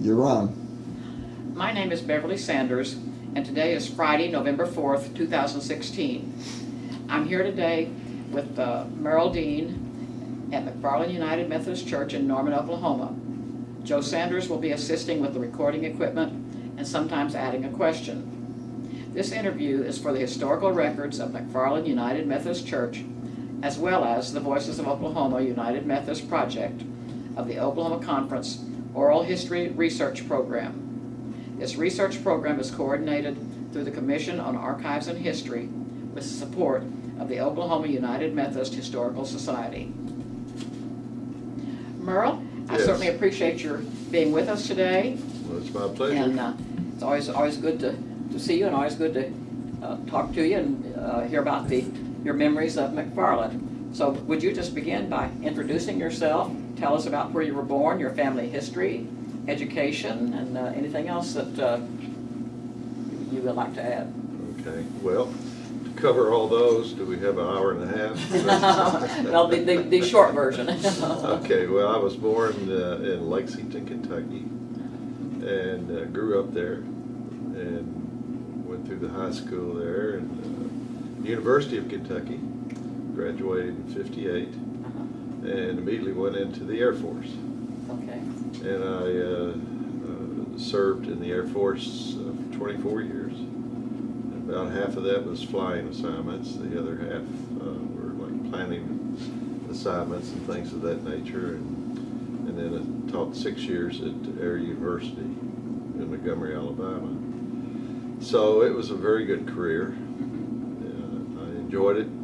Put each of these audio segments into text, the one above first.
you're on. My name is Beverly Sanders, and today is Friday, November 4th, 2016. I'm here today with uh, Merrill Dean at McFarland United Methodist Church in Norman, Oklahoma. Joe Sanders will be assisting with the recording equipment and sometimes adding a question. This interview is for the historical records of McFarland United Methodist Church, as well as the Voices of Oklahoma United Methodist Project of the Oklahoma Conference Oral History Research Program. This research program is coordinated through the Commission on Archives and History with the support of the Oklahoma United Methodist Historical Society. Merle, I certainly appreciate your being with us today. Well, it's my And pleasure. uh, it's always, always good to, to see you and always good to uh, talk to you and uh, hear about the, your memories of McFarland. So would you just begin by introducing yourself? Tell us about where you were born, your family history, education, and uh, anything else that uh, you would like to add. Okay, well, to cover all those, do we have an hour and a half? Well, the, the, the short version. Okay, well, I was born uh, in Lexington, Kentucky, and uh, grew up there, and went through the high school there, and uh, University of Kentucky, graduated in fifty-eight, and immediately went into the Air Force. Okay, And I uh, uh, served in the Air Force uh, for 24 years. About half of that was flying assignments. The other half uh, were like planning assignments and things of that nature. And, and then I taught six years at Air University in Montgomery, Alabama. So it was a very good career. Uh, I enjoyed it.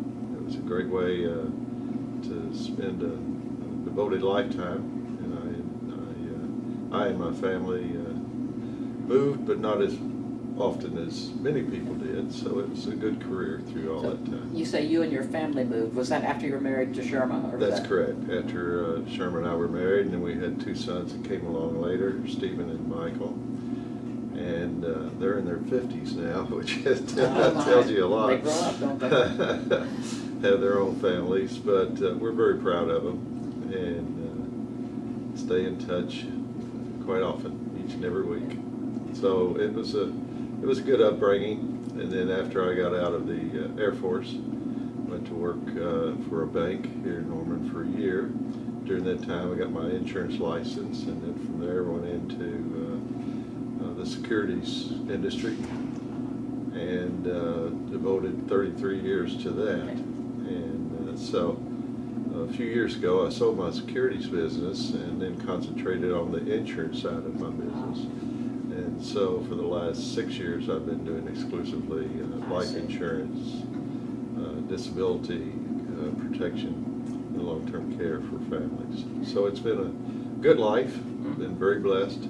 It was a great way uh, to spend a, a devoted lifetime. And I, I, uh, I and my family uh, moved, but not as often as many people did. So it was a good career through all So that time. you say you and your family moved. Was that after you were married to Sherma? or That's that- correct. After uh, Sherma and I were married, and then we had two sons that came along later, Stephen and Michael. And uh, they're in their fifties now, which Oh, tells you a lot. They grow up, don't they? Have their own families, but uh, we're very proud of them and uh, stay in touch quite often, each and every week. So it was a, it was a good upbringing. And then after I got out of the uh, Air Force, went to work uh, for a bank here in Norman for a year. During that time, I got my insurance license, and then from there went into uh, the securities industry and uh, devoted 33 years to that. And uh, so a few years ago, I sold my securities business and then concentrated on the insurance side of my business. And so for the last six years, I've been doing exclusively uh, life insurance, uh, disability uh, protection, and long-term care for families. So it's been a good life, been very blessed.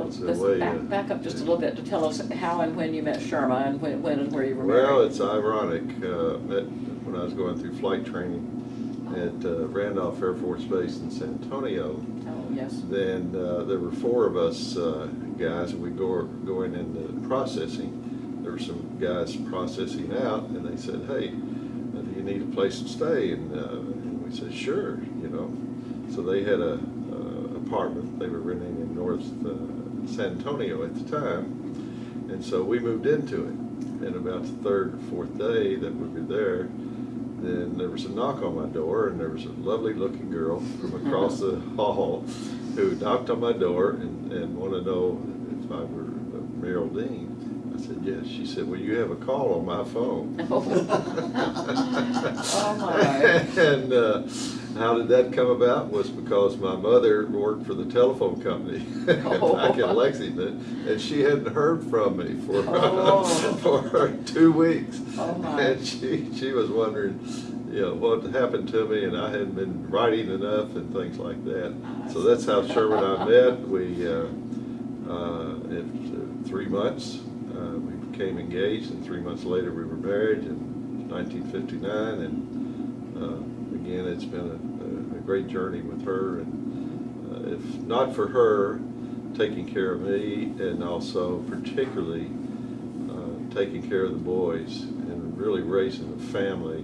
Well, That's the let's way, back, uh, back up just a little bit to tell us how and when you met Sherma and when, when and where you were married. Well, it's ironic, uh, met when I was going through flight training at uh, Randolph Air Force Base in San Antonio, Oh, yes. then uh, there were four of us uh, guys, and we go going into processing. There were some guys processing out, and they said, "Hey, uh, do you need a place to stay?" And, uh, and we said, "Sure," you know. So they had a, uh apartment they were renting in North uh, San Antonio at the time, and so we moved into it. And about the third or fourth day that we were there, then there was a knock on my door, and there was a lovely looking girl from across the hall who knocked on my door and, and wanted to know if I were Merrill Dean. I said, yes. She said, well, you have a call on my phone. Oh, my. And uh, how did that come about was because my mother worked for the telephone company back in Lexington, and she hadn't heard from me for, Oh. for two weeks. Oh. And she, she was wondering, you know, what happened to me, and I hadn't been writing enough and things like that. So that's how Sherma and I met. We, uh, uh, in three months, uh, we became engaged, and three months later, we were married in 1959. And uh, again, it's been a, a great journey with her. And uh, if not for her taking care of me, and also particularly uh, taking care of the boys and really raising a family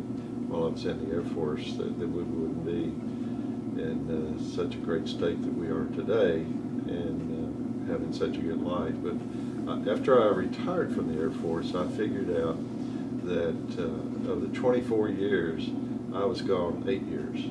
while I was in the Air Force, that, that we wouldn't be in uh, such a great state that we are today. And having such a good life. But uh, after I retired from the Air Force, I figured out that uh, of the 24 years, I was gone eight years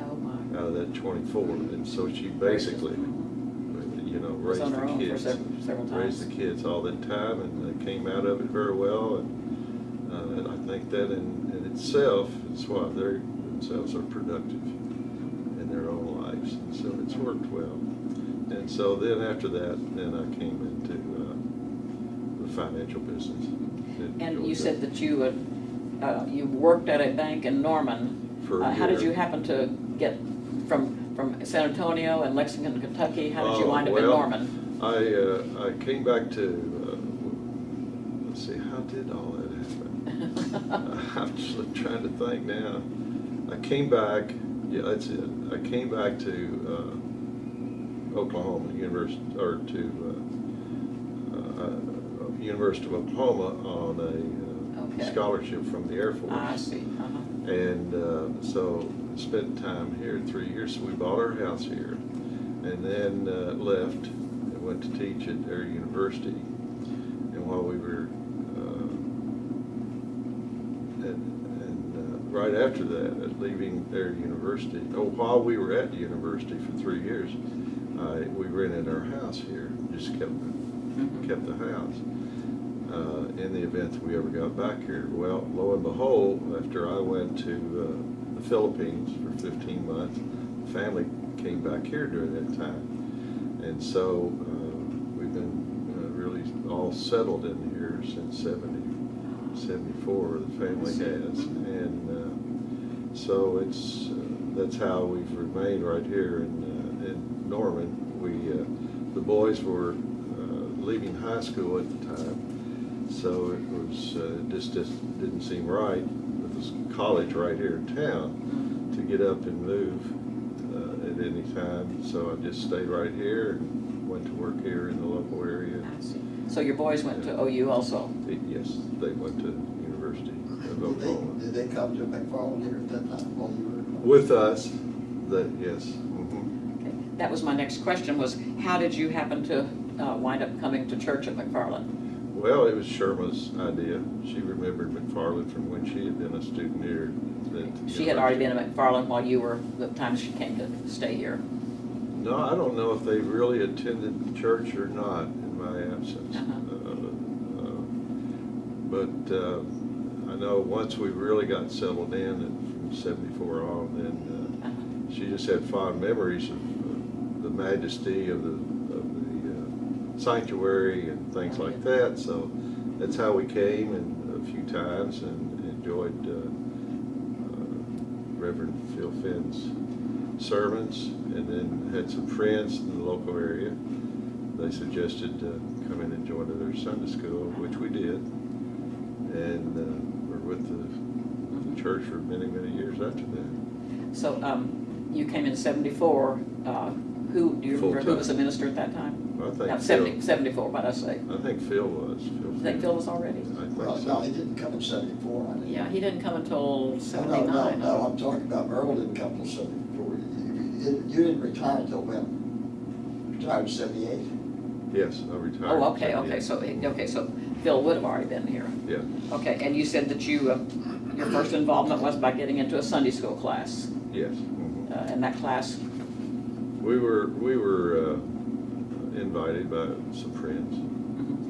Oh, my. out of that 24. And so she basically, you know, raised on her the own for kids. several, several Raised the kids all that time and they came out of it very well. And, uh, and I think that in, in itself, is why they themselves are productive in their own lives. And so it's worked well. And so then after that, then I came into uh, the financial business. And you said that you, had, uh, you worked at a bank in Norman. For Uh, How did you happen to get from, from San Antonio and Lexington, Kentucky? How did you Oh, wind up in Norman? I, uh, I came back to, uh, let's see, how did all that happen? I'm just trying to think now. I came back, yeah, that's it. I came back to uh, Oklahoma University, or to uh, uh, University of Oklahoma on a Okay. scholarship from the Air Force. I see, uh-huh. And uh, so spent time here three years. So we bought our house here, and then uh, left and went to teach at Air University. And while we were, uh, and, and uh, right after that, at leaving Air University, oh, while we were at the university for three years, I, we rented our house here. Just kept Mhm. kept the house uh, in the event that we ever got back here. Well, lo and behold, after I went to uh, the Philippines for 15 months, the family came back here during that time. And so uh, we've been uh, really all settled in here since 70, 74, the family has. And uh, so it's, uh, that's how we've remained right here in, uh, in Norman. We, uh, the boys were uh, leaving high school at the time, so it was, uh, just, just didn't seem right with this college right here in town to get up and move uh, at any time. So I just stayed right here and went to work here in the local area. I see. So your boys went to OU also? They- Yes, they went to University of Did they, did they come to McFarland here at that time while you were? With us, that, yes. mhm. Okay. That was my next question, was how did you happen to uh, wind up coming to church at McFarland? Well, it was Sherma's idea. She remembered McFarland from when she had been a student here. She had already been at McFarland while you were, the time she came to stay here. No, I don't know if they really attended church or not in my absence. Uh-huh. Uh, uh, But uh, I know once we really got settled in, and from seventy-four on, then uh, she just had fond memories of uh, the majesty of the, uh, sanctuary and things like that. So that's how we came and a few times and enjoyed uh, uh, Reverend Phil Finn's sermons and then had some friends in the local area. They suggested uh, come in and join their Sunday school, which we did. And uh, we're with the, the church for many, many years after that. So um, you came in seventy-four, uh, who, do you remember who Full-time. was a minister at that time? I think No, Phil- 70 74, what'd I say? I think Phil was. Phil You think Phil was already? I think Well, so. no, he didn't come in seventy-four. I didn't. Yeah, he didn't come until No, no, seventy-nine. no, I'm talking about Merle didn't come till seventy-four. You- You you didn't retire until when? Retired in seventy-eight? Yes, I retired. Oh, okay, okay, so, okay, so Phil would have already been here. Yeah, Okay, and you said that you, uh, your first involvement was by getting into a Sunday school class. yes. mhm. Uh, And that class, We were, we were uh, invited by some friends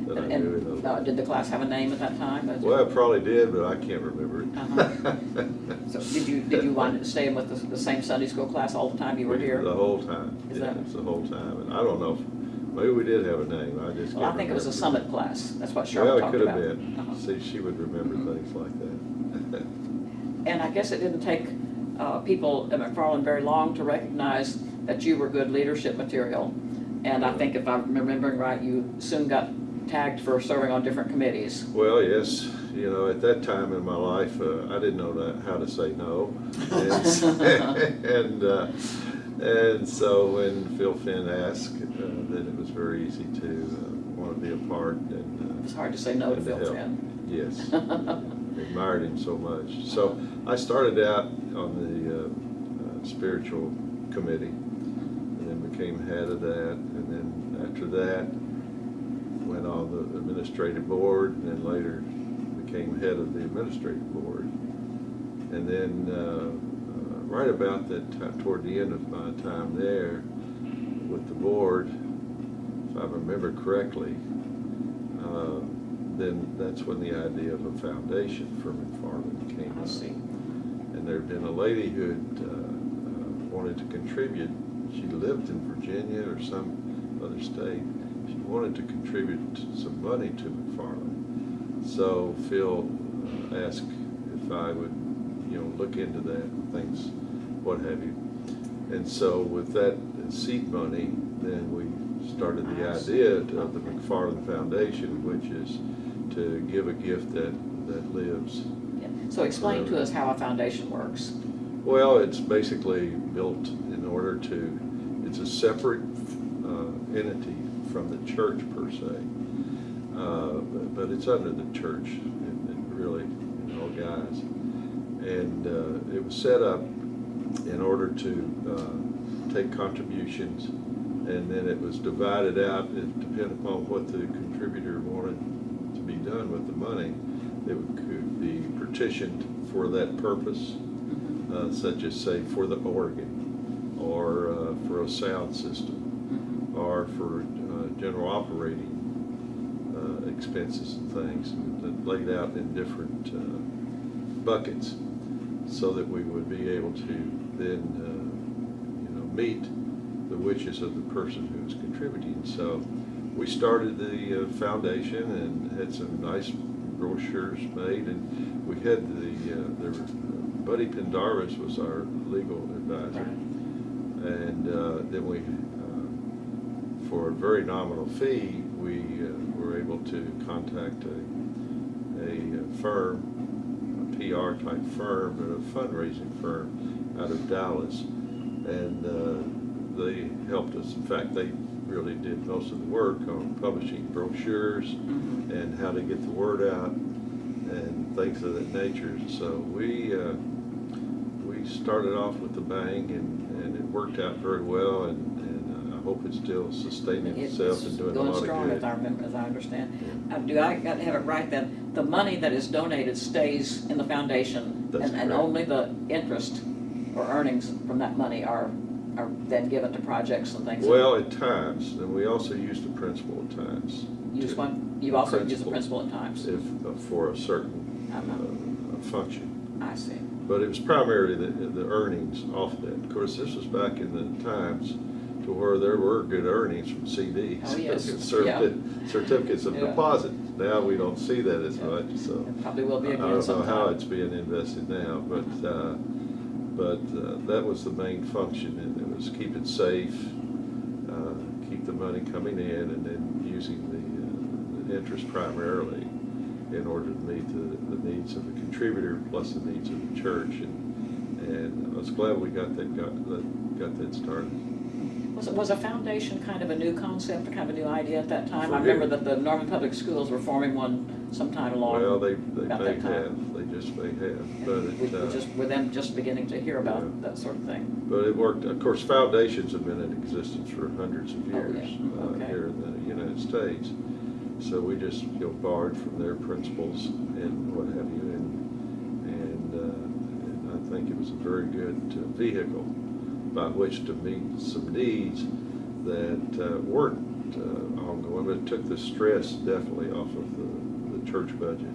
that I and, knew and, the. uh, did the class have a name at that time? Well, I probably did, but I can't remember it. Uh-huh. So did you, did you wind up staying with the, the same Sunday school class all the time you were here? The whole time, Is yeah, that- it's the whole time, and I don't know, if- maybe we did have a name, I just can't Well, I think it was a remember. summit class, that's what Cheryl Well, it talked could have been, Uh-huh. see, she would remember Mhm. things like that. And I guess it didn't take uh, people at McFarland very long to recognize that you were good leadership material. And I think if I'm remembering right, you soon got tagged for serving on different committees. Well, yes, you know, at that time in my life, uh, I didn't know that, how to say no. And, and, uh, and so when Phil Finn asked, uh, then it was very easy to uh, want to be a part and. uh, It's hard to say no to Phil help. Finn. Yes, admired him so much. So I started out on the uh, uh, spiritual committee became head of that, and then after that, went on the administrative board, and then later became head of the administrative board. And then, uh, uh, right about that time, toward the end of my time there with the board, if I remember correctly, uh, then that's when the idea of a foundation for McFarland came up. see. And there'd been a lady who had uh, uh, wanted to contribute. She lived in Virginia or some other state. She wanted to contribute some money to McFarland. So Phil uh, asked if I would, you know, look into that, and things, what have you. And so with that seed money, then we started the idea of the McFarland Foundation, which is to give a gift that, that lives. Yeah. So explain to us how a foundation works. Well, it's basically built in order to, it's a separate uh, entity from the church per se. Uh, but- But it's under the church, it it really, you know, guys. And uh, it was set up in order to uh, take contributions, and then it was divided out, it depended upon what the contributor wanted to be done with the money. It could be partitioned for that purpose. Uh, such as say for the organ, or uh, for a sound system, Mhm. or for uh, general operating uh, expenses and things, and laid out in different uh, buckets, so that we would be able to then, uh, you know, meet the wishes of the person who is contributing. So we started the uh, foundation and had some nice brochures made, and we had the, uh, there were, Buddy Pendarvis was our legal advisor. And uh, then we, uh, for a very nominal fee, we uh, were able to contact a, a firm, a PR type firm, but a fundraising firm out of Dallas. And uh, they helped us. In fact, they really did most of the work on publishing brochures Mhm. and how to get the word out and things of that nature. So we, uh, we started off with a bang and, and it worked out very well and, and I hope it's still sustaining It's itself and doing a going lot of strong, as I good. remember, as I understand. Uh, Do I got to have it right then? The money that is donated stays in the foundation? That's and- And correct. only the interest or earnings from that money are, are then given to projects and things? Well, at times, and we also use the principal at times. Use to- one, you also use the Principal. principal at times? If, uh, for a certain Uh-huh. uh, function. I see. But it was primarily the, the earnings off that. Of course, this was back in the times to where there were good earnings from CDs. Oh, yes. Certificate- Certificates of Yeah. deposit. Now, we don't see that as Yeah. much, so. It probably will be I don't know sometime. how it's being invested now, but, uh, but uh, that was the main function, and it was keep it safe, uh, keep the money coming in, and then using the, uh, the interest primarily in order to meet the, the needs of the contributor plus the needs of the church, and, and I was glad we got that, got, that, got that started. Was, it- was a foundation kind of a new concept, or kind of a new idea at that time? I remember who? that the Norman Public Schools were forming one sometime along. Well, they, they may have, they just may have, but We it, we uh, just, were them just beginning to hear about Yeah. that sort of thing. But it worked, of course, foundations have been in existence for hundreds of Oh, yeah. years uh, Okay. here in the United States. So we just, know, borrowed from their principles and what have you, and, and, uh, and I think it was a very good uh, vehicle by which to meet some needs that uh, weren't uh, ongoing, but it took the stress definitely off of the, the church budget.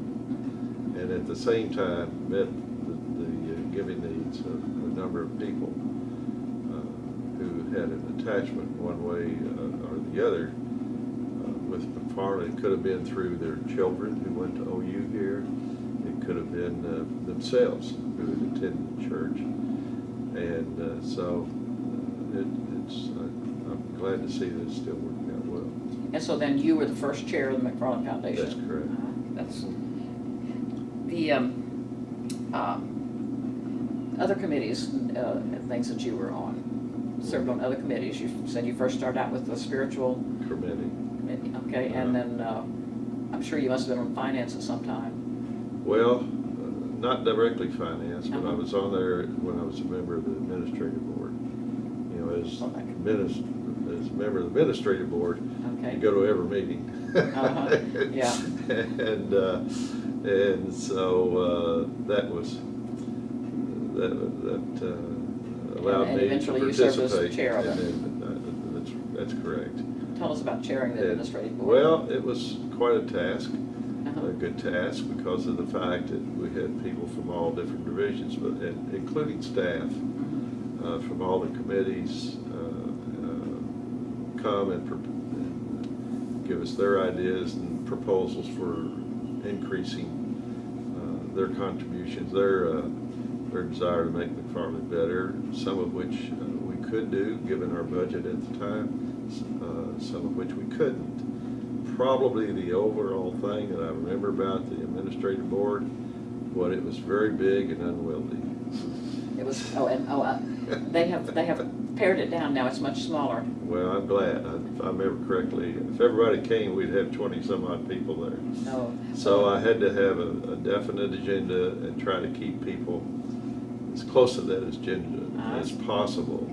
And at the same time, met the, the uh, giving needs of a number of people uh, who had an attachment one way or the other with McFarland. It could have been through their children who went to OU here. It could have been uh, themselves who had attended the church. And uh, so uh, it, it's, I- I'm glad to see that it's still working out well. And so then you were the first chair of the McFarland Foundation? That's correct. Uh, That's, the, um, um, other committees, uh, and things that you were on, served on other committees, you said you first started out with the spiritual Committee. Okay, and then, uh, I'm sure you must have been on finance at some time. Well, uh, not directly finance, but I Uh-huh. was on there when I was a member of the administrative board. You know, as Okay. minis, as a member of the administrative board, Okay. you go to every meeting. Uh-huh, yeah. And, uh, and so, uh, that was, that, that uh, allowed And me to eventually you served as participate. chair of it. Uh, That's, that's correct. Tell us about chairing the administrative board. Well, it was quite a task, Uh-huh. a good task, because of the fact that we had people from all different divisions, but, and including staff, Mhm. uh, from all the committees, uh, uh, come and and give us their ideas and proposals for increasing uh, their contributions, their, uh, their desire to make McFarland better, some of which uh, we could do, given our budget at the time, s- uh, some of which we couldn't. Probably the overall thing that I remember about the administrative board, what it was very big and unwieldy. It was, oh, and, oh, uh, they have, they have pared it down now, it's much smaller. Well, I'm glad. If I remember correctly, if everybody came, we'd have twenty-some odd people there. No. So I had to have a, a definite agenda and try to keep people as close to that agenda Ah. as possible.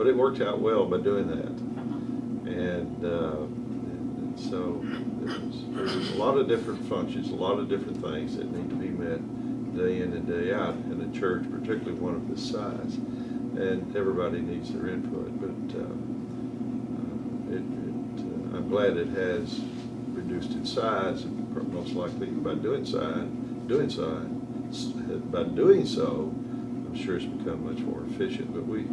But it worked out well by doing that. And, uh, and so there's, there's a lot of different functions, a lot of different things that need to be met day in and day out in a church, particularly one of this size. And everybody needs their input, but, uh, uh, it, it, uh, I'm glad it has reduced its size, most likely by doing so, doing so, by doing so, I'm sure it's become much more efficient, but we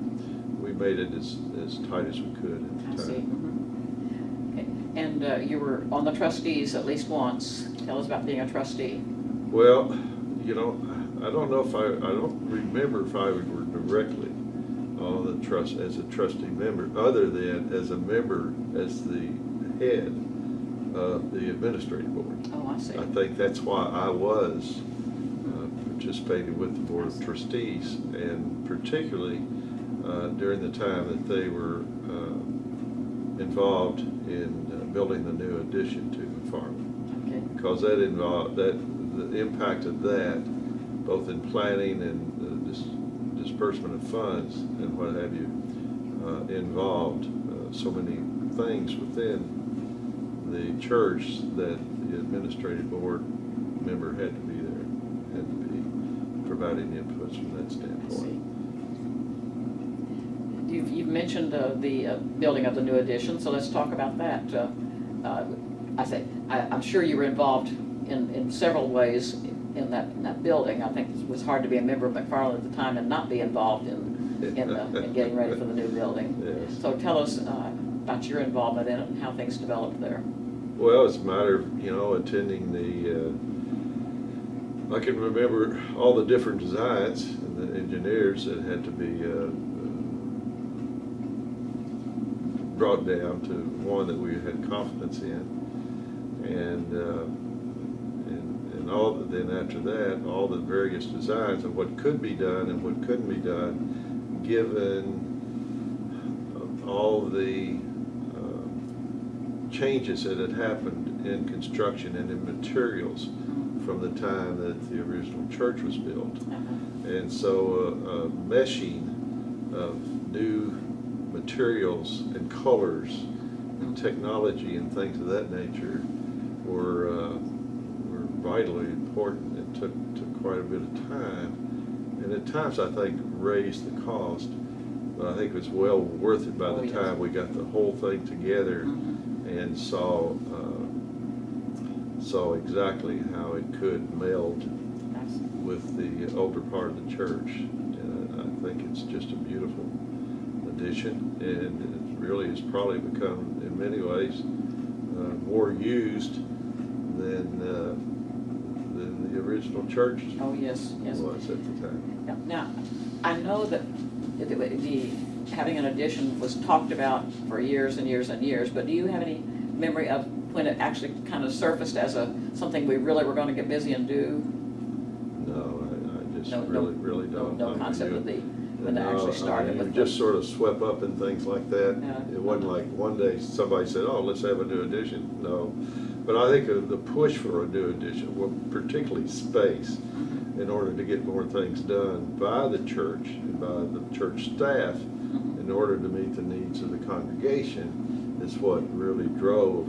made it as, as tight as we could at I the see. time. mhm. Okay. And uh, you were on the trustees at least once. Tell us about being a trustee. Well, you know, I don't know if I, I don't remember if I were directly on the trust, as a trustee member, other than as a member, as the head of the administrative board. Oh, I see. I think that's why I was uh, participating with the Board of Trustees, and particularly uh, during the time that they were uh, involved in uh, building the new addition to McFarland. Okay. Because that involved, that, the impact of that, both in planning and the dis- disbursement of funds and what have you, uh, involved uh, so many things within the church that the administrative board member had to be there, had to be providing inputs from that standpoint. You've, you've mentioned uh, the uh, building of the new addition, so let's talk about that. Uh, uh, I say, I, I'm sure you were involved in, in several ways in that, in that building. I think it was hard to be a member of McFarland at the time and not be involved in, in, the- in getting ready for the new building. Yes. So tell us uh, about your involvement in it and how things developed there. Well, it's a matter of, you know, attending the, uh, I can remember all the different designs and the engineers that had to be, uh, brought down to one that we had confidence in. And, uh, and, and all, then after that, all the various designs of what could be done and what couldn't be done, given uh, all the, uh, changes that had happened in construction and in materials from the time that the original church was built. Uh-huh. And so uh, uh, meshing of new materials and colors and technology and things of that nature were, uh, were vitally important and took, took quite a bit of time. And at times, I think, raised the cost, but I think it was well worth it by Oh, the yes. time we got the whole thing together Mhm. and saw, uh, saw exactly how it could meld with the older part of the church. And I think it's just a beautiful addition, and it really has probably become, in many ways, uh, more used than, uh, than the original church Oh, yes, yes. was at the time. Now- I know that the, the, having an addition was talked about for years and years and years, but do you have any memory of when it actually kind of surfaced as a, something we really were gonna get busy and do? No, I, I just No, no- really, really don't. no we concept of the, it No, actually I started mean, with just sort of swept up and things like that. Yeah. It wasn't like one day somebody said, oh, let's have a new addition. No. But I think of the push for a new addition, well, particularly space, Mhm. in order to get more things done by the church and by the church staff Mhm. in order to meet the needs of the congregation is what really drove,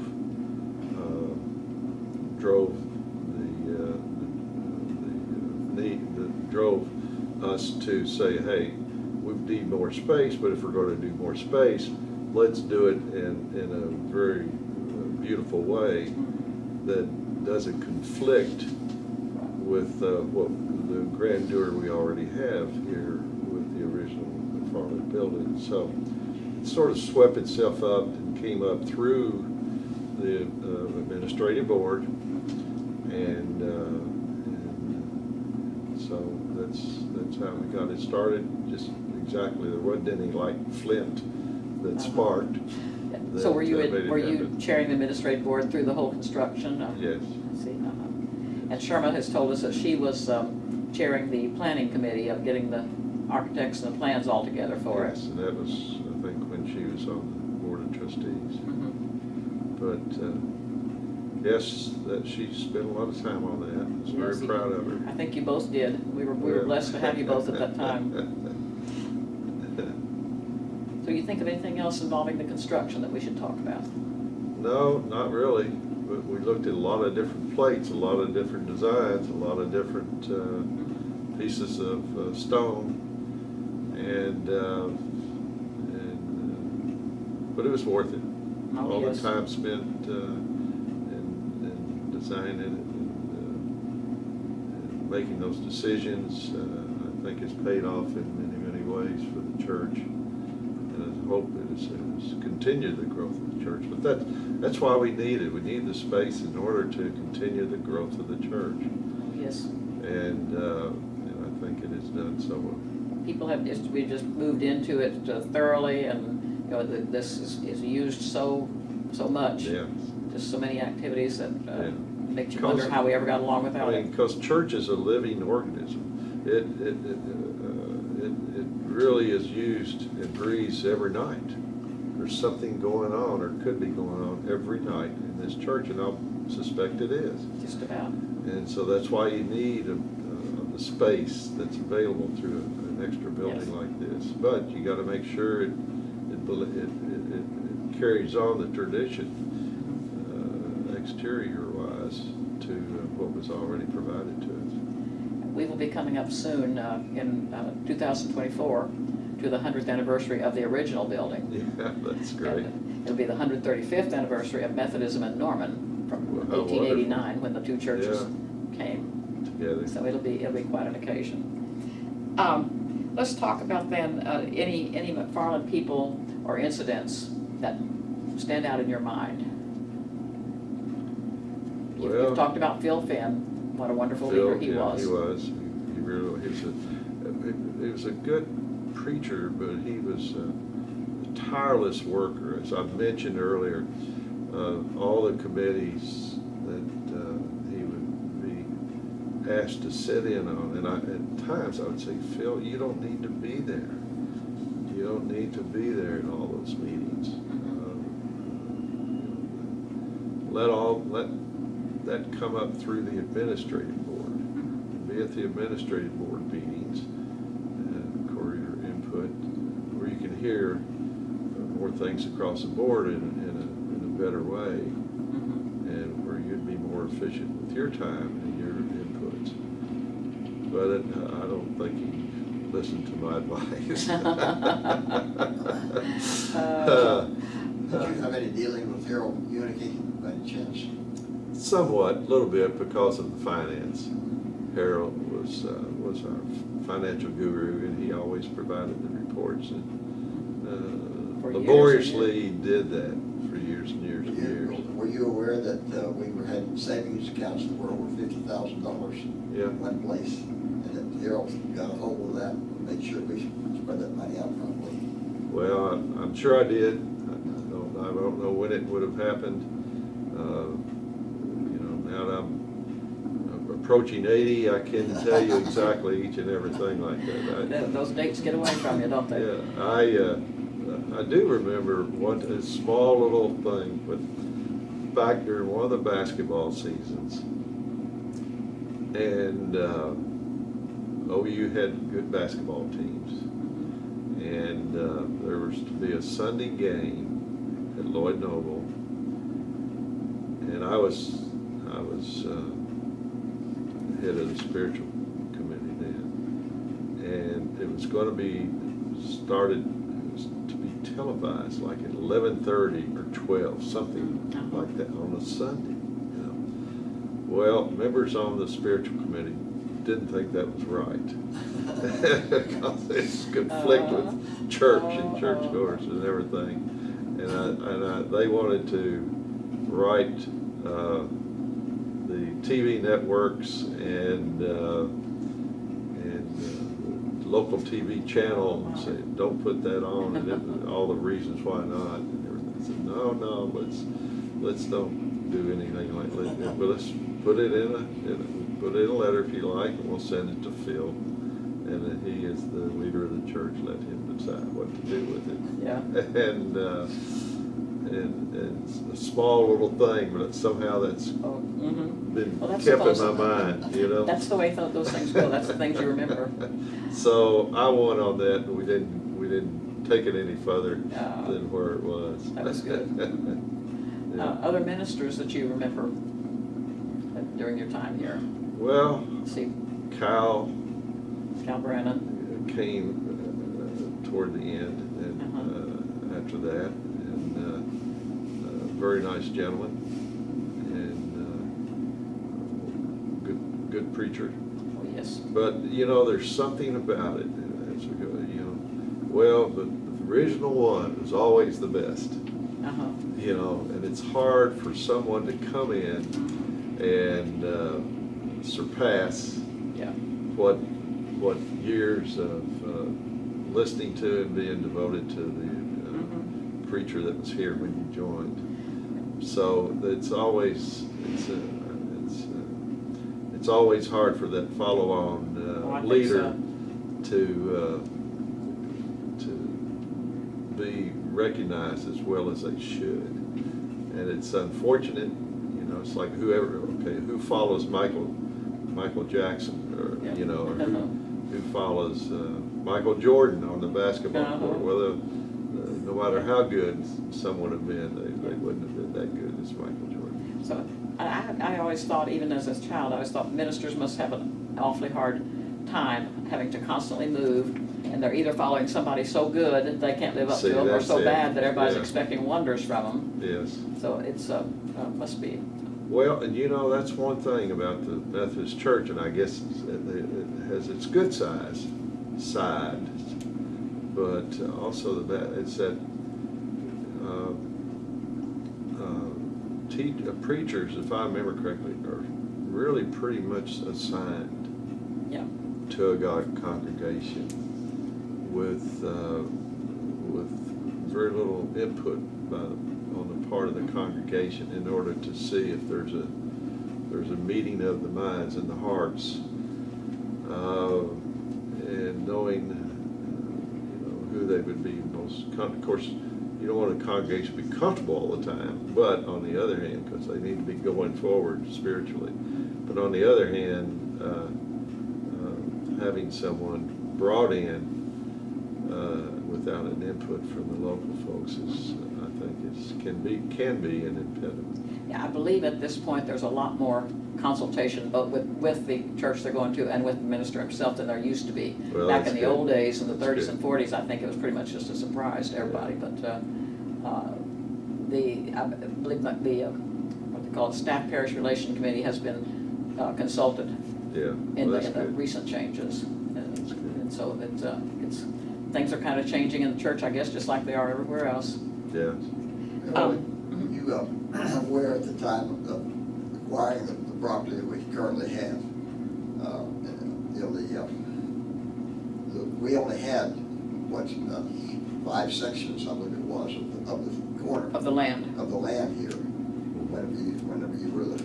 uh, drove the, uh, the, the need, that drove us to say, hey, need more space, but if we're gonna do more space, let's do it in, in a very uh, beautiful way that doesn't conflict with uh, what the grandeur we already have here with the original McFarland building. So it sort of swept itself up and came up through the uh, administrative board. And, uh, and so that's, that's how we got it started, just exactly, there wasn't any like flint that Uh-huh. sparked. So were you, uh, made in- it were you happen. chairing the administrative board through the whole construction? of- Yes. I see, uh-huh. And Sherma has told us that she was um, chairing the planning committee of getting the architects and the plans all together for us. Yes, and that was, I think, when she was on the board of trustees. Mhm. But, uh, yes, that she spent a lot of time on that. I was Yes, very you- proud of her. I think you both did. We were, we were blessed to have you both at that time. Think of anything else involving the construction that we should talk about? No, not really. We, we looked at a lot of different plates, a lot of different designs, a lot of different, uh, pieces of, uh, stone. And, uh, and, uh, but it was worth it. Oh, All the time spent, uh, in, in designing it and, uh, and making those decisions, uh, I think it's paid off in many, many ways for the church. Hope it is, is continue the growth of the church. But that, that's why we need it. We need the space in order to continue the growth of the church. Yes. And, uh, and I think it has done so well. People have just, we just moved into it uh, thoroughly and, you know, th- this is, is used so, so much. Yeah. Just so many activities that uh, Yeah. make you wonder how we ever got along without I it. mean, because church is a living organism. It, it, it, it, it really is used and breathes every night. There's something going on, or could be going on every night in this church, and I suspect it is. Just about. And so that's why you need a, a, a space that's available through an extra building Yes. like this. But you gotta make sure it, it, it, it, it- carries on the tradition, uh, exterior wise, to uh, what was already provided to We will be coming up soon, uh, in uh, 2024, to the 100th anniversary of the original building. Yeah, that's great. And It'll be the 135th anniversary of Methodism in Norman from Wow, 1889, when the two churches came. Together. So it'll be, it'll be quite an occasion. Um, Let's talk about then, uh, any, any McFarland people or incidents that stand out in your mind. You've- Well- You've talked about Phil Finn, what a wonderful Phil, leader he yeah, was. He was, he he really, he was a, he was a good preacher, but he was a tireless worker. As I mentioned earlier, uh, all the committees that, uh, he would be asked to sit in on, and I, at times I would say, Phil, you don't need to be there. You don't need to be there in all those meetings. Uh, Let all, let that come up through the administrative board. Be at the administrative board meetings and for your input, where you can hear uh, more things across the board in, in a, in a better way, Mhm. and where you'd be more efficient with your time and your inputs. But it- I don't think he listened to my advice. Uh, Did you have any dealing with Harold Unity by any chance? Somewhat, a little bit because of the finance. Harold was, uh, was our financial guru and he always provided the reports and uh, laboriously did that for years and years and years. Were you aware that uh, we were having savings accounts that were over fifty thousand dollars Yeah. in one place? And that Harold got a hold of that and made sure we spread that money out properly? Well, I- I'm sure I did. I I don't, I don't know when it would have happened. Uh, You know, now that I'm approaching eighty, I can tell you exactly each and everything like that. I- Those dates get away from you, don't they? Yeah, I, uh, I do remember one, a small little thing, but back during one of the basketball seasons. And, uh, OU had good basketball teams. And uh, there was to be a Sunday game at Lloyd Noble. And I was, I was uh, head of the spiritual committee then. And it was gonna be started, to be televised like at eleven thirty or twelve, something Uh-huh. like that on a Sunday, you know. Well, members on the spiritual committee didn't think that was right. Because it's conflict Uh-huh. with church and Uh-huh. churchgoers and everything. And I, and I, they wanted to write, uh, TV networks and, uh, and uh, local TV channels and say, don't put that on, and then all the reasons why not, and everything. I said, no, no, let's, let's don't do anything like that, but let's put it in a, in a, put it in a letter if you like, and we'll send it to Phil. And he is the leader of the church, let him decide what to do with it. Yeah. And, uh, and, and it's a small little thing, but it's somehow that's Oh, mhm. been Well, that's kept in my mind, you know? That's the way tho- those things go, that's the things you remember. So I won on that, and we didn't, we didn't take it any further Oh. than where it was. That was good. Yeah. Uh, Other ministers that you remember uh, during your time here? Well, Let's see, Kyle Cal Brannon, came uh, toward the end, and uh, after that, uh, uh, very nice gentleman, and uh, good, good preacher. oh, yes. But, you know, there's something about it, as we go, you know, well, the the original one is always the best, Uh-huh. you know, and it's hard for someone to come in and uh, surpass Yeah, what, what years of uh, listening to and being devoted to the uh, preacher that was here when you joined. So it's always, it's, uh, it's, uh, it's always hard for that follow-on Oh, uh, think leader so. to, uh, to be recognized as well as they should. And it's unfortunate, you know, it's like whoever, okay, who follows Michael, Michael Jackson, Yeah. or, you know, or who, Uh-huh. who follows uh, Michael Jordan on the basketball Uh-huh. court. Well, uh, no matter how good someone had been, they, have been that good as Michael Jordan. so I, I I always thought, even as a child, I always thought ministers must have an awfully hard time having to constantly move, and they're either following somebody so good that they can't live up See, to them, or so it. bad that everybody's Yeah. expecting wonders from them. Yes. So it's, uh, uh, must be, Well, and you know, that's one thing about the Methodist Church, and I guess it it has its good size, side, but also the bad, it's that, uh, uh, uh, preachers, if I remember correctly, are really pretty much assigned yeah, to a God congregation with, uh, with very little input by, the- on the part of the congregation in order to see if there's a, there's a meeting of the minds and the hearts. uh, And knowing, uh, you know, who they would be most, of course, don't want a congregation to be comfortable all the time, but on the other hand, because they need to be going forward spiritually. But on the other hand, uh, uh, having someone brought in uh, without an input from the local folks is, I think, is, can be, can be an impediment. yeah, I believe at this point, there's a lot more consultation, both with, with the church they're going to and with the minister himself than there used to be. Well, Back in the good. old days, in the That's thirties good. and forties, I think it was pretty much just a surprise to everybody, but, uh, uh, the, I believe that the, uh, what they call it, staff parish relation committee has been uh, consulted Yeah, in well, the, in the recent changes. And and so it's, uh, it's, things are kind of changing in the church, I guess, just like they are everywhere else. Yeah, Um, You were at the time of acquiring the the property that we currently have. uh, You know, the, uh, the, we only had, what, uh, five sections, I believe it was, of the, of the corner Of the land. of the land here. Whenever you, whenever you were the,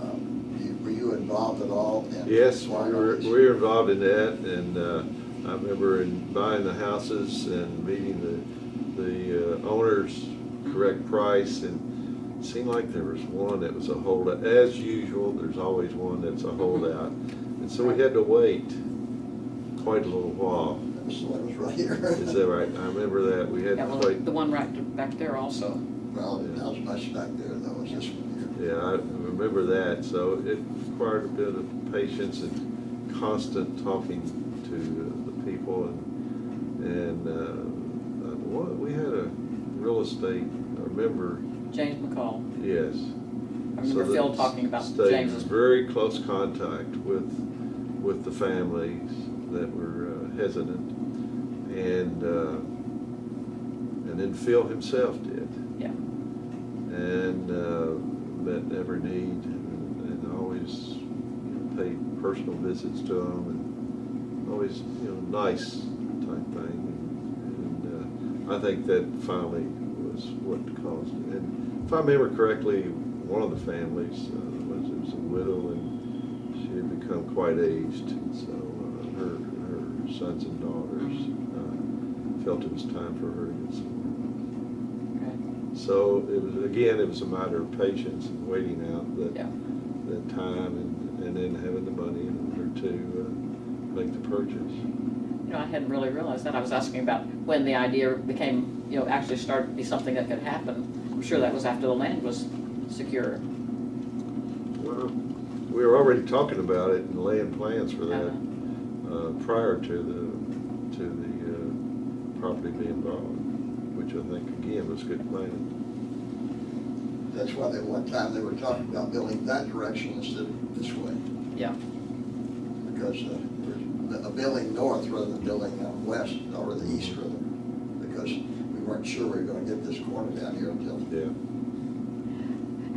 uh, you- were you involved at all in? yes, we were, we were involved in that, and uh, I remember in buying the houses and meeting the, the uh, owners, correct price, and it seemed like there was one that was a holdout. As usual, there's always one that's a holdout, and so we had to wait quite a little while was the that was right here. Is that right? I remember that. We had Yeah, to well, wait. the one right back there also. Well, that was much back there, that was this one here. Yeah, I remember that. So it required a bit of patience and constant talking to the people and, and, uh, uh, what, we had a real estate, I remember, James McCall. yes. I remember So Phil talking about in very close contact with, with the families that were uh, hesitant. And, uh, and then Phil himself did. Yeah. And uh, met every need and and always you know, paid personal visits to them and always, you know, nice type thing. And uh, I think that finally was what caused it. And if I remember correctly, one of the families uh, was, was a widow and she had become quite aged. And so uh, her, her sons and daughters uh, felt it was time for her to get some Okay. so it was, again, it was a matter of patience and waiting out that, Yeah. that time and, and then having the money in order to uh, make the purchase. You know, I hadn't really realized that. I was asking about when the idea became, you know, actually start to be something that could happen. I'm sure that was after the land was secure. Well, we were already talking about it and laying plans for that uh, prior to the, to the uh, property being bought, which I think, again, was good planning. That's why at one time they were talking about building that direction instead of this way. Yeah. Because uh, a building north rather than building uh, west, or the east rather. Because we weren't sure we were gonna get this corner down here until Yeah.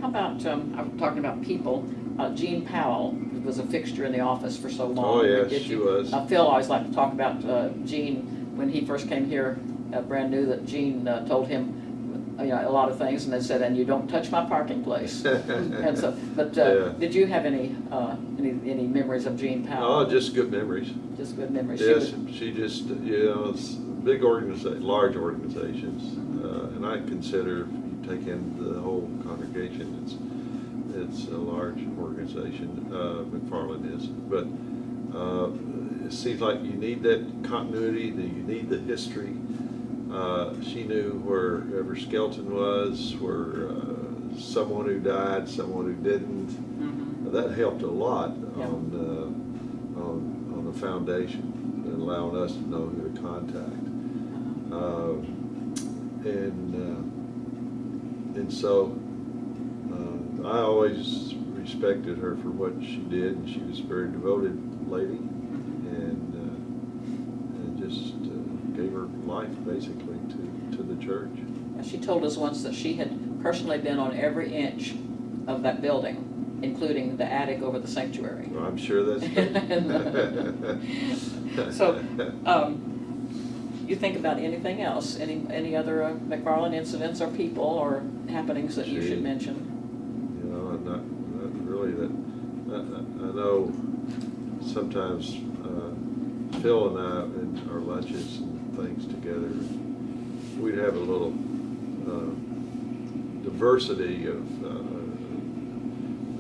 How about, um, I'm talking about people, uh, Jean Powell was a fixture in the office for so long. Oh, yes, Did she you- was. Uh, Phil always liked to talk about, uh, Jean, when he first came here, uh, brand new, that Jean, uh, told him, uh, you know, a lot of things, and they said, and you don't touch my parking place. And so, but, Yeah. uh, did you have any, uh, any, any memories of Jean Powell? Oh, just good memories. Just good memories? She Yes, was- she just, you know, it's big organiza, large organizations, uh, and I consider, if you take in the whole congregation, it's, it's a large organization, uh, McFarland is, but, uh, it seems like you need that continuity, that you need the history. Uh, she knew where wherever Skelton was, where, uh, someone who died, someone who didn't, Mhm. that helped a lot Yeah. on, uh, on, on the foundation and allowing us to know who to contact. Uh, And, uh, and so, uh, I always respected her for what she did, and she was a very devoted lady, and, uh, and just uh, gave her life basically to, to the church. She told us once that she had personally been on every inch of that building, including the attic over the sanctuary. Well, I'm sure that's true. So, um, you think about anything else, any, any other uh, McFarland incidents or people or happenings that you should mention? You know, and not, not really that, I, I I know sometimes, uh, Phil and I, in our lunches and things together, we'd have a little, uh, diversity of, uh,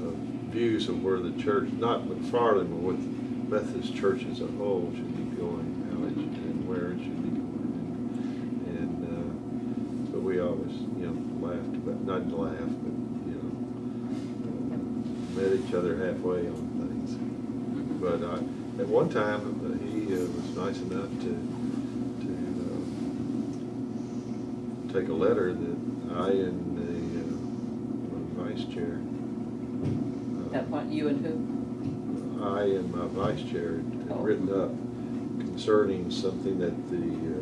of views of where the church, not McFarland, but with Methodist Church as a whole should be going, how it should, and where it should be going. And, uh, but we always, you know, laughed about, not to laugh, but, you know, uh, met each other halfway on things. But uh, at one time, uh, he uh, was nice enough to, to uh, take a letter that I and the uh, vice chair, uh, At what, you and who? I and my vice chair had Oh. written up concerning something that the uh,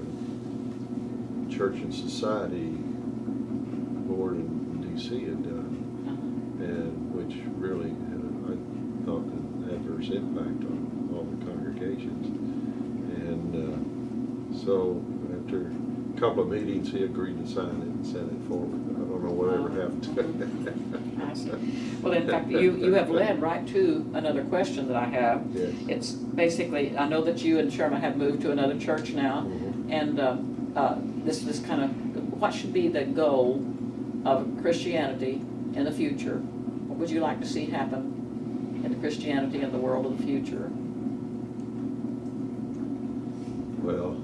Church and Society DC had done, Uh-huh. and which really had, a- I thought, an adverse impact on all the congregations. And uh, so after a couple of meetings, he agreed to sign it and send it forward. I don't know whatever happened to it. I see. Well, in fact, you, you have led right to another question that I have. Yes. It's basically, I know that you and Sherma have moved to another church now, Mhm. and uh, uh, this, this kind of, what should be the goal of Christianity in the future? What would you like to see happen in the Christianity in the world of the future? Well,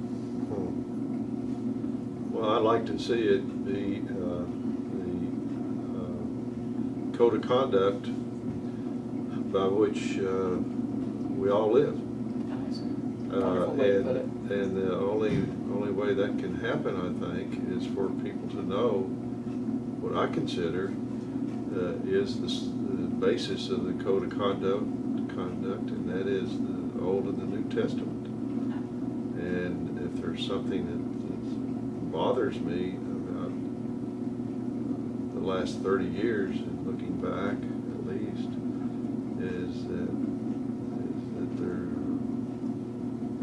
Well, I'd like to see it be, uh, the uh, code of conduct by which uh, we all live. Uh, Wonderful way to put it. And, and the only, only way that can happen, I think, is for people to know what I consider uh, is the, basis of the code of conduct, conduct, and that is the Old and the New Testament. And if there's something that, that bothers me about the last thirty years, and looking back at least, is that, is that there,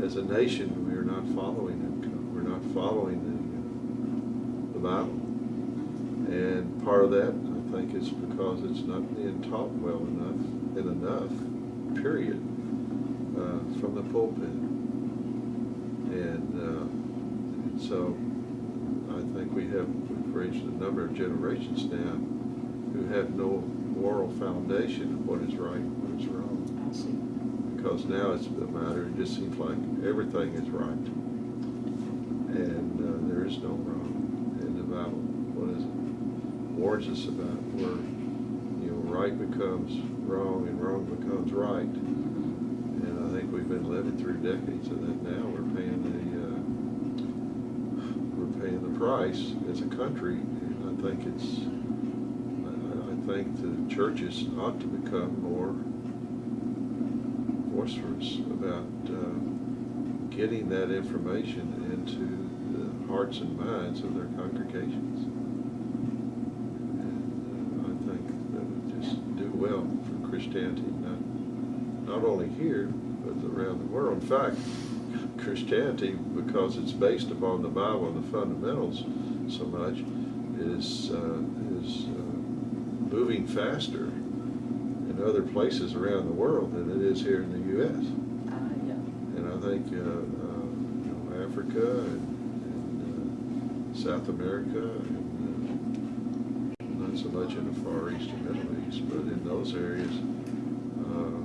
as a nation, we are not following it, we're not following the, uh, the Bible. Part of that, I think, is because it's not being taught well enough, and enough, period, uh, from the pulpit. And, uh, so, I think we have, reached a number of generations now who have no moral foundation of what is right and what is wrong. Because now it's a matter, it just seems like everything is right. And uh, there is no wrong. And the Bible, what is it, warns us about where, you know, right becomes wrong and wrong becomes right. And I think we've been living through decades of that now. We're paying the, uh, we're paying the price as a country. And I think it's, I, I think the churches ought to become more boisterous about uh, getting that information into the hearts and minds of their congregations. And uh, I think that would just do well for Christianity, not, not only here, but around the world. In fact, Christianity, because it's based upon the Bible and the fundamentals so much, is, uh, is uh, moving faster in other places around the world than it is here in the U.S. Uh, yeah. And I think, uh, uh, you know, Africa and, and uh, South America and much in the Far East and Middle East, but in those areas, uh,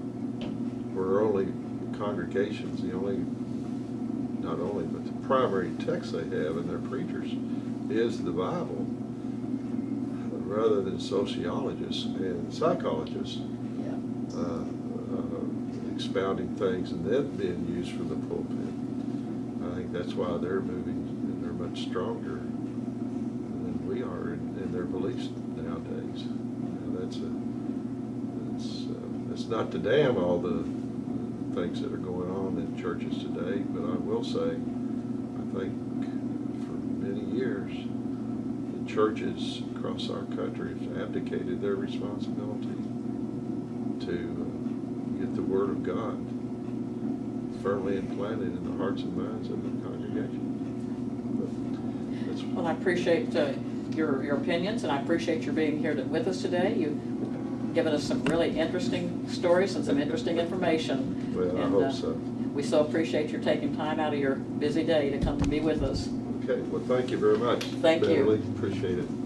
where only congregations, the only, not only, but the primary text they have in their preachers is the Bible, rather than sociologists and psychologists Yeah. uh, uh, expounding things and then being used from the pulpit. I think that's why they're moving and they're much stronger than we are in, in their beliefs nowadays. And that's a, it's, uh, it's not to damn all the things that are going on in churches today, but I will say, I think for many years, the churches across our country have abdicated their responsibility to uh, get the Word of God firmly implanted in the hearts and minds of the congregation. Well, I appreciate uh, your, your opinions, and I appreciate your being here to- with us today. You've given us some really interesting stories and some interesting information. Well, I And, hope uh, so. We so appreciate your taking time out of your busy day to come to be with us. Okay, well, thank you very much. Thank you. Appreciate it.